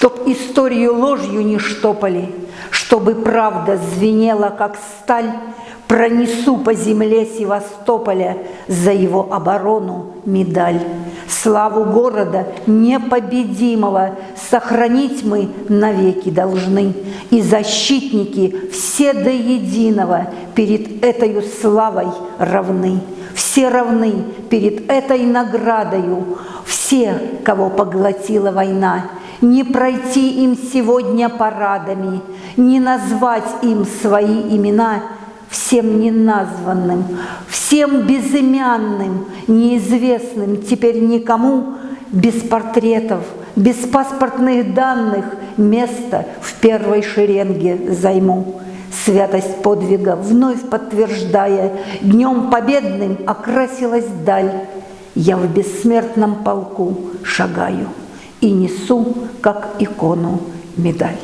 Чтоб историю ложью не штопали, Чтобы правда звенела, как сталь, Пронесу по земле Севастополя За его оборону медаль. Славу города непобедимого Сохранить мы навеки должны, И защитники все до единого Перед этой славой равны. Все равны перед этой наградою, Все, кого поглотила война, Не пройти им сегодня парадами, Не назвать им свои имена — всем неназванным, всем безымянным, неизвестным теперь никому, без портретов, без паспортных данных место в первой шеренге займу. Святость подвига вновь подтверждая, Днем победным окрасилась даль. Я в бессмертном полку шагаю И несу, как икону, медаль.